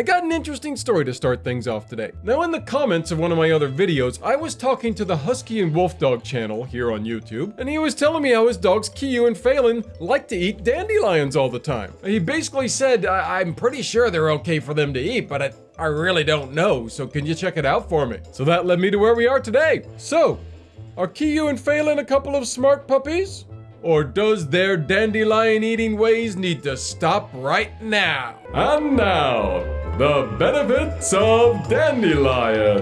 I got an interesting story to start things off today. Now in the comments of one of my other videos, I was talking to the Husky and Wolf Dog channel here on YouTube, and he was telling me how his dogs Kiyu and Phelan like to eat dandelions all the time. He basically said, I- am pretty sure they're okay for them to eat, but I, I really don't know, so can you check it out for me? So that led me to where we are today. So, are Kiyu and Phelan a couple of smart puppies? Or does their dandelion eating ways need to stop right now? And now, the benefits of dandelion.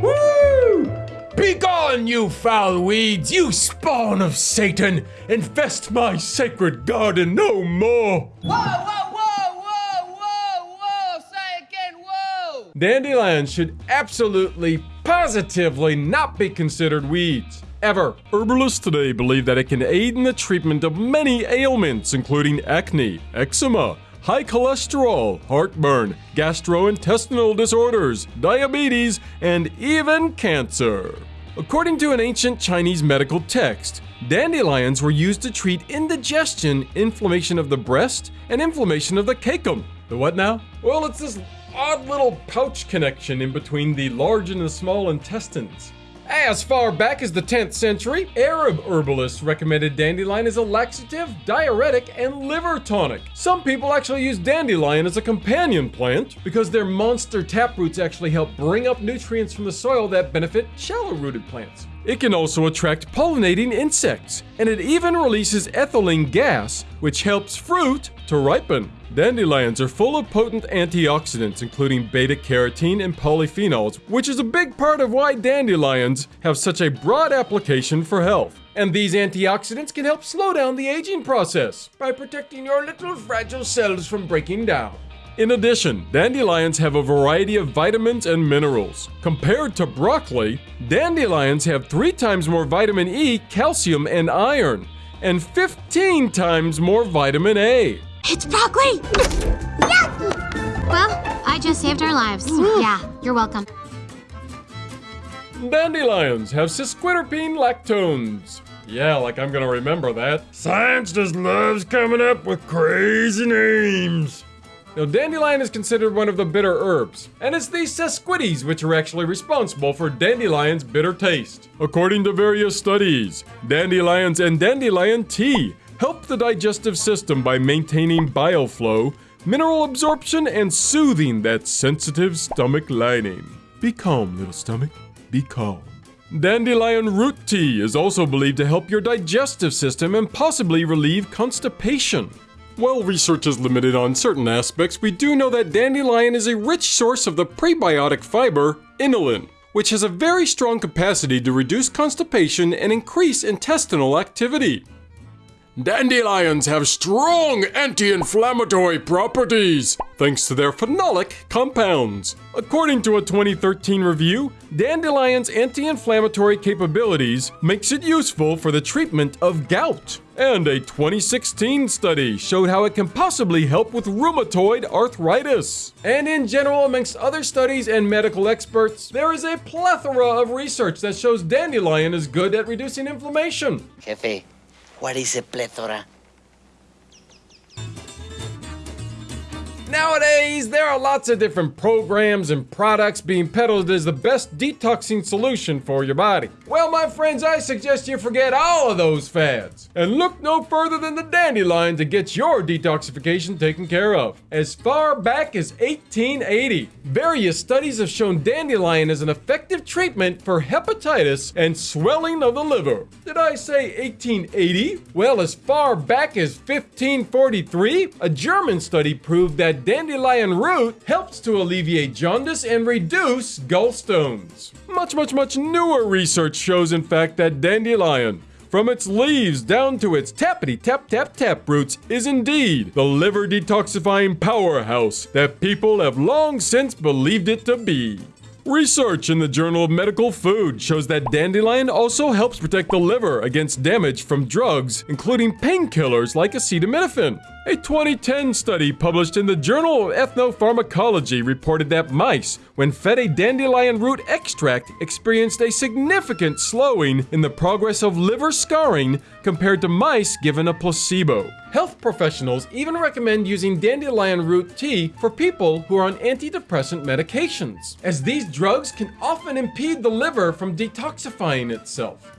Woo! Begone, you foul weeds, you spawn of Satan! Infest my sacred garden no more! Whoa, whoa, whoa, whoa, whoa, whoa! Say again, whoa! Dandelions should absolutely, positively not be considered weeds ever. Herbalists today believe that it can aid in the treatment of many ailments, including acne, eczema, high cholesterol, heartburn, gastrointestinal disorders, diabetes, and even cancer. According to an ancient Chinese medical text, dandelions were used to treat indigestion, inflammation of the breast, and inflammation of the cecum. The what now? Well, it's this odd little pouch connection in between the large and the small intestines. As far back as the 10th century, Arab herbalists recommended dandelion as a laxative, diuretic, and liver tonic. Some people actually use dandelion as a companion plant because their monster taproots actually help bring up nutrients from the soil that benefit shallow-rooted plants. It can also attract pollinating insects, and it even releases ethylene gas, which helps fruit to ripen. Dandelions are full of potent antioxidants, including beta carotene and polyphenols, which is a big part of why dandelions have such a broad application for health. And these antioxidants can help slow down the aging process by protecting your little fragile cells from breaking down. In addition, dandelions have a variety of vitamins and minerals. Compared to broccoli, dandelions have 3 times more vitamin E, calcium, and iron, and 15 times more vitamin A. It's broccoli! Well, I just saved our lives. yeah, you're welcome. Dandelions have sesquiterpene lactones. Yeah, like I'm gonna remember that. Science just loves coming up with crazy names. Now, dandelion is considered one of the bitter herbs, and it's these sesquites which are actually responsible for dandelion's bitter taste. According to various studies, dandelions and dandelion tea help the digestive system by maintaining bile flow, mineral absorption, and soothing that sensitive stomach lining. Be calm, little stomach. Be calm. Dandelion root tea is also believed to help your digestive system and possibly relieve constipation. While research is limited on certain aspects, we do know that dandelion is a rich source of the prebiotic fiber, inulin, which has a very strong capacity to reduce constipation and increase intestinal activity. Dandelions have strong anti-inflammatory properties thanks to their phenolic compounds. According to a 2013 review, dandelion's anti-inflammatory capabilities makes it useful for the treatment of gout. And a 2016 study showed how it can possibly help with rheumatoid arthritis. And in general, amongst other studies and medical experts, there is a plethora of research that shows dandelion is good at reducing inflammation. Jefe, what is a plethora? Nowadays, there are lots of different programs and products being peddled as the best detoxing solution for your body. Well, my friends, I suggest you forget all of those fads and look no further than the dandelion to get your detoxification taken care of. As far back as 1880, various studies have shown dandelion as an effective treatment for hepatitis and swelling of the liver. Did I say 1880? Well, as far back as 1543, a German study proved that dandelion root helps to alleviate jaundice and reduce gallstones. Much, much, much newer research shows, in fact, that dandelion, from its leaves down to its tappity tap tap tap roots, is indeed the liver detoxifying powerhouse that people have long since believed it to be. Research in the Journal of Medical Food shows that dandelion also helps protect the liver against damage from drugs, including painkillers like acetaminophen. A 2010 study published in the Journal of Ethnopharmacology reported that mice, when fed a dandelion root extract, experienced a significant slowing in the progress of liver scarring compared to mice given a placebo. Health professionals even recommend using dandelion root tea for people who are on antidepressant medications, as these drugs can often impede the liver from detoxifying itself.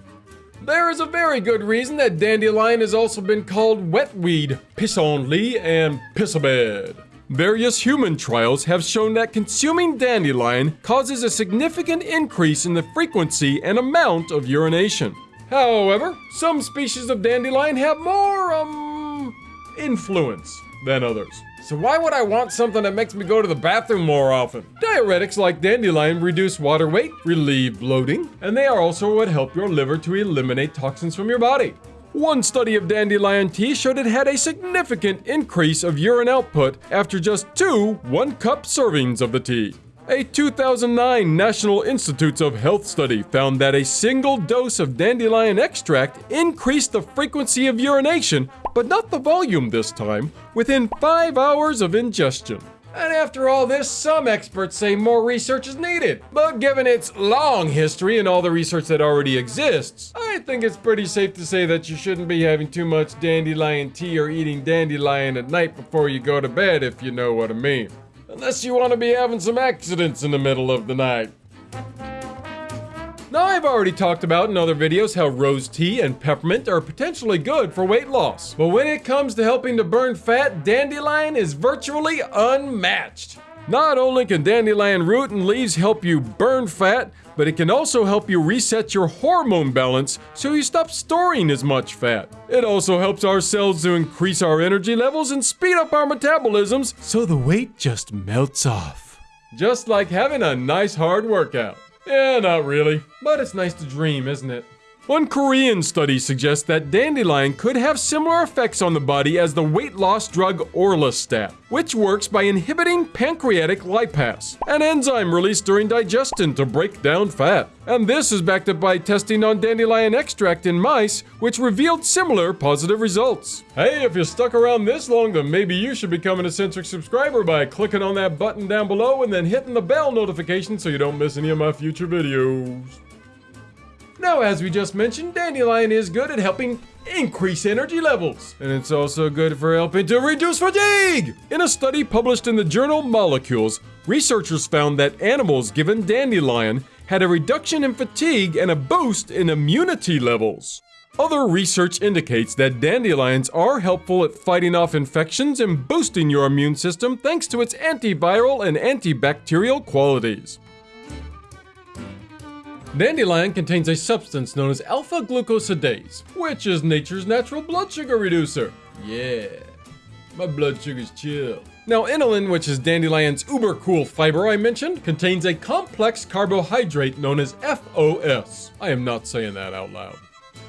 There is a very good reason that dandelion has also been called wetweed, pissenlit, and pissabed. Various human trials have shown that consuming dandelion causes a significant increase in the frequency and amount of urination. However, some species of dandelion have more, um, influence than others. So why would I want something that makes me go to the bathroom more often? Diuretics like dandelion reduce water weight, relieve bloating, and they are also what help your liver to eliminate toxins from your body. One study of dandelion tea showed it had a significant increase of urine output after just two one cup servings of the tea. A 2009 National Institutes of Health study found that a single dose of dandelion extract increased the frequency of urination, but not the volume this time, within five hours of ingestion. And after all this, some experts say more research is needed. But given its long history and all the research that already exists, I think it's pretty safe to say that you shouldn't be having too much dandelion tea or eating dandelion at night before you go to bed, if you know what I mean. Unless you want to be having some accidents in the middle of the night. Now, I've already talked about in other videos how rose tea and peppermint are potentially good for weight loss. But when it comes to helping to burn fat, dandelion is virtually unmatched. Not only can dandelion root and leaves help you burn fat, but it can also help you reset your hormone balance so you stop storing as much fat. It also helps our cells to increase our energy levels and speed up our metabolisms so the weight just melts off. Just like having a nice hard workout. Yeah, not really. But it's nice to dream, isn't it? One Korean study suggests that dandelion could have similar effects on the body as the weight loss drug Orlistat, which works by inhibiting pancreatic lipase, an enzyme released during digestion to break down fat. And this is backed up by testing on dandelion extract in mice, which revealed similar positive results. Hey, if you're stuck around this long, then maybe you should become an eccentric subscriber by clicking on that button down below and then hitting the bell notification so you don't miss any of my future videos. Now, as we just mentioned, dandelion is good at helping increase energy levels. And it's also good for helping to reduce fatigue. In a study published in the journal Molecules, researchers found that animals given dandelion had a reduction in fatigue and a boost in immunity levels. Other research indicates that dandelions are helpful at fighting off infections and boosting your immune system thanks to its antiviral and antibacterial qualities. Dandelion contains a substance known as alpha glucosidase, which is nature's natural blood sugar reducer. Yeah, my blood sugar's chill. Now, inulin, which is dandelion's uber cool fiber I mentioned, contains a complex carbohydrate known as FOS. I am not saying that out loud.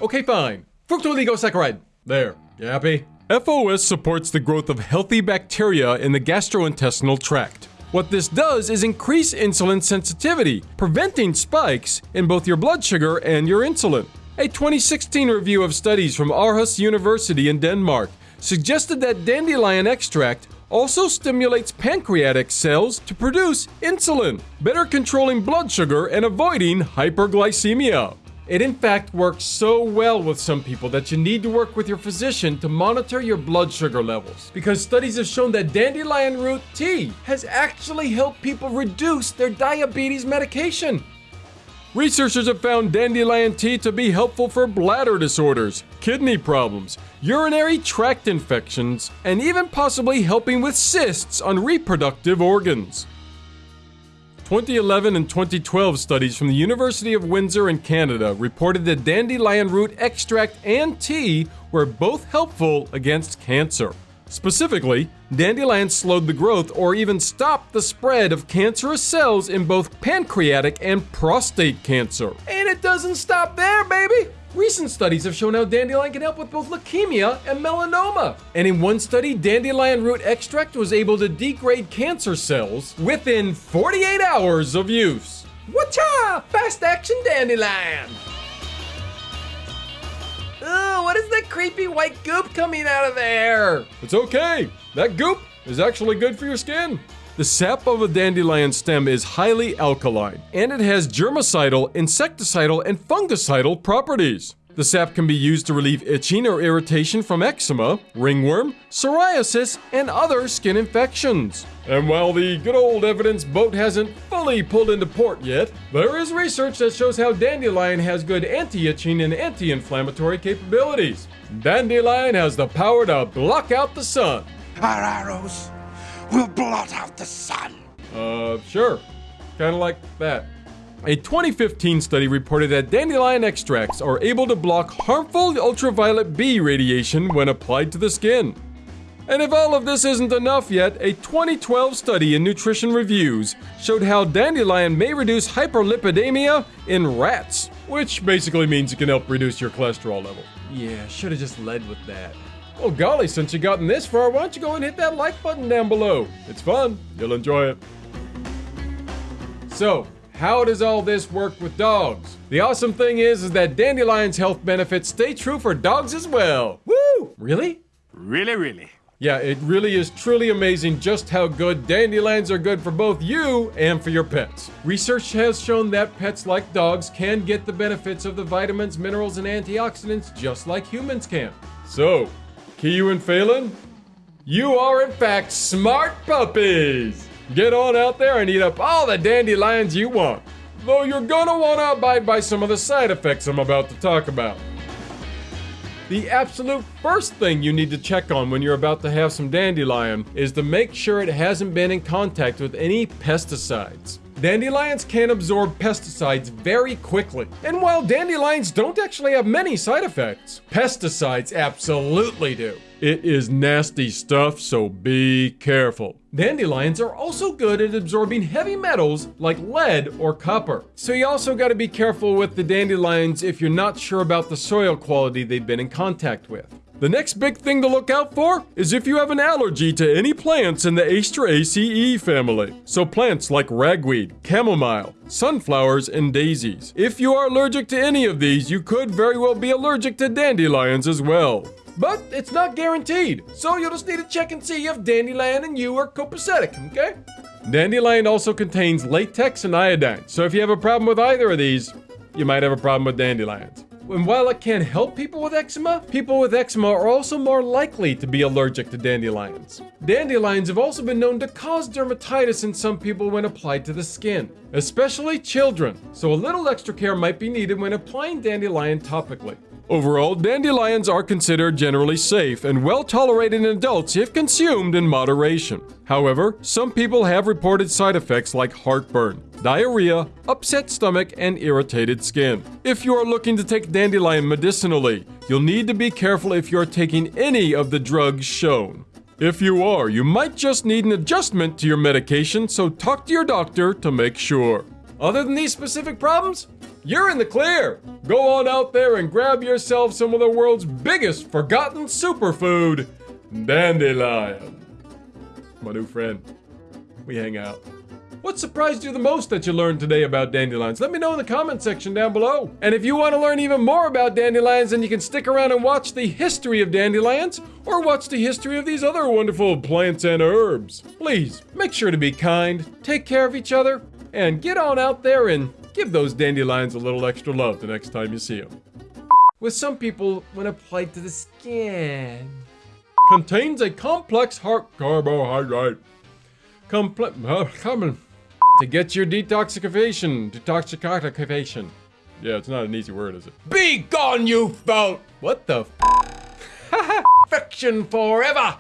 Okay, fine. Fructooligosaccharide. There. You happy? FOS supports the growth of healthy bacteria in the gastrointestinal tract. What this does is increase insulin sensitivity, preventing spikes in both your blood sugar and your insulin. A 2016 review of studies from Aarhus University in Denmark suggested that dandelion extract also stimulates pancreatic cells to produce insulin, better controlling blood sugar and avoiding hyperglycemia. It in fact works so well with some people that you need to work with your physician to monitor your blood sugar levels. Because studies have shown that dandelion root tea has actually helped people reduce their diabetes medication. Researchers have found dandelion tea to be helpful for bladder disorders, kidney problems, urinary tract infections, and even possibly helping with cysts on reproductive organs. 2011 and 2012 studies from the University of Windsor in Canada reported that dandelion root extract and tea were both helpful against cancer. Specifically, dandelion slowed the growth or even stopped the spread of cancerous cells in both pancreatic and prostate cancer. Doesn't stop there, baby! Recent studies have shown how dandelion can help with both leukemia and melanoma. And in one study, dandelion root extract was able to degrade cancer cells within 48 hours of use. Whatcha! Fast action dandelion! Ugh, what is that creepy white goop coming out of there? It's okay. That goop is actually good for your skin. The sap of a dandelion stem is highly alkaline, and it has germicidal, insecticidal, and fungicidal properties. The sap can be used to relieve itching or irritation from eczema, ringworm, psoriasis, and other skin infections. And while the good old evidence boat hasn't fully pulled into port yet, there is research that shows how dandelion has good anti-itching and anti-inflammatory capabilities. Dandelion has the power to block out the sun. Our arrows will blot out the sun. Uh, sure. Kind of like that. A 2015 study reported that dandelion extracts are able to block harmful ultraviolet B radiation when applied to the skin. And if all of this isn't enough yet, a 2012 study in Nutrition Reviews showed how dandelion may reduce hyperlipidemia in rats, which basically means it can help reduce your cholesterol level. Yeah, should have just led with that. Well, golly, since you've gotten this far, why don't you go and hit that like button down below? It's fun. You'll enjoy it. So, how does all this work with dogs? The awesome thing is, is that Dandelion's health benefits stay true for dogs as well. Woo! Really? Really, really. Yeah, it really is truly amazing just how good dandelions are good for both you and for your pets. Research has shown that pets like dogs can get the benefits of the vitamins, minerals, and antioxidants just like humans can. So, Kiyu and Phelan, you are in fact smart puppies! Get on out there and eat up all the dandelions you want. Though you're gonna wanna abide by some of the side effects I'm about to talk about. The absolute first thing you need to check on when you're about to have some dandelion is to make sure it hasn't been in contact with any pesticides. Dandelions can absorb pesticides very quickly. And while dandelions don't actually have many side effects, pesticides absolutely do. It is nasty stuff, so be careful. Dandelions are also good at absorbing heavy metals like lead or copper. So you also got to be careful with the dandelions if you're not sure about the soil quality they've been in contact with. The next big thing to look out for is if you have an allergy to any plants in the Asteraceae family. So plants like ragweed, chamomile, sunflowers, and daisies. If you are allergic to any of these, you could very well be allergic to dandelions as well. But it's not guaranteed, so you'll just need to check and see if dandelion and you are copacetic, okay? Dandelion also contains latex and iodine, so if you have a problem with either of these, you might have a problem with dandelions. And while it can help people with eczema, people with eczema are also more likely to be allergic to dandelions. Dandelions have also been known to cause dermatitis in some people when applied to the skin, especially children, so a little extra care might be needed when applying dandelion topically. Overall, dandelions are considered generally safe and well tolerated in adults if consumed in moderation. However, some people have reported side effects like heartburn, diarrhea, upset stomach, and irritated skin. If you are looking to take dandelion medicinally, you'll need to be careful if you're taking any of the drugs shown. If you are, you might just need an adjustment to your medication, so talk to your doctor to make sure. Other than these specific problems, you're in the clear. Go on out there and grab yourself some of the world's biggest forgotten superfood, dandelion. My new friend. We hang out. What surprised you the most that you learned today about dandelions? Let me know in the comment section down below. And if you want to learn even more about dandelions, then you can stick around and watch the history of dandelions or watch the history of these other wonderful plants and herbs. Please, make sure to be kind, take care of each other, and get on out there and give those dandelions a little extra love the next time you see them. With some people, when applied to the skin, contains a complex heart carbohydrate. Complex, uh, to get your detoxification, detoxification. Yeah, it's not an easy word, is it? Be gone, you foul! What the? F- Friction forever.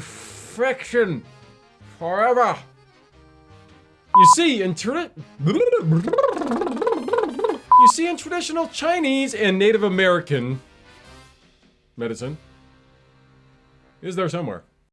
Friction forever. You see, in tra- You see, in traditional Chinese and Native American medicine, is there somewhere?